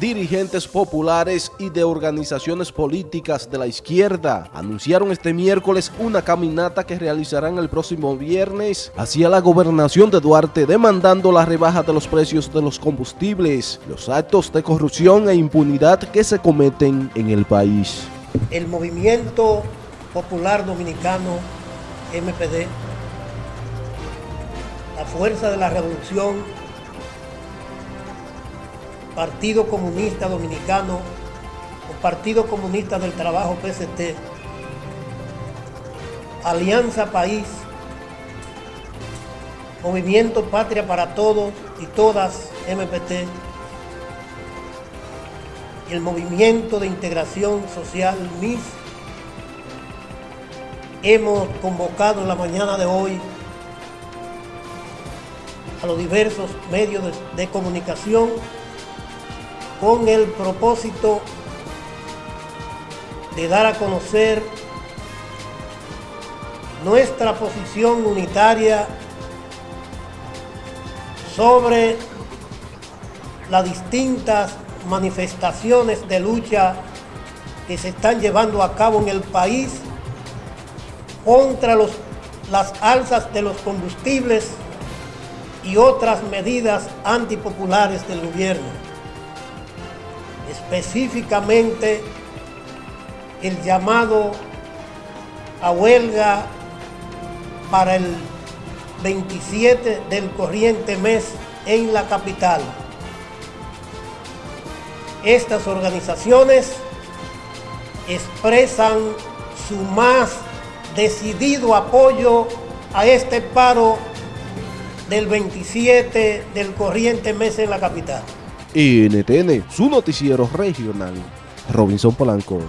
Dirigentes populares y de organizaciones políticas de la izquierda anunciaron este miércoles una caminata que realizarán el próximo viernes hacia la gobernación de Duarte demandando la rebaja de los precios de los combustibles, los actos de corrupción e impunidad que se cometen en el país. El movimiento popular dominicano MPD, la fuerza de la revolución Partido Comunista Dominicano Partido Comunista del Trabajo PST, Alianza País, Movimiento Patria para Todos y Todas MPT, el Movimiento de Integración Social MIS, hemos convocado en la mañana de hoy a los diversos medios de comunicación con el propósito de dar a conocer nuestra posición unitaria sobre las distintas manifestaciones de lucha que se están llevando a cabo en el país contra las alzas de los combustibles y otras medidas antipopulares del gobierno específicamente el llamado a huelga para el 27 del corriente mes en la capital. Estas organizaciones expresan su más decidido apoyo a este paro del 27 del corriente mes en la capital. NTN, su noticiero regional. Robinson Polanco.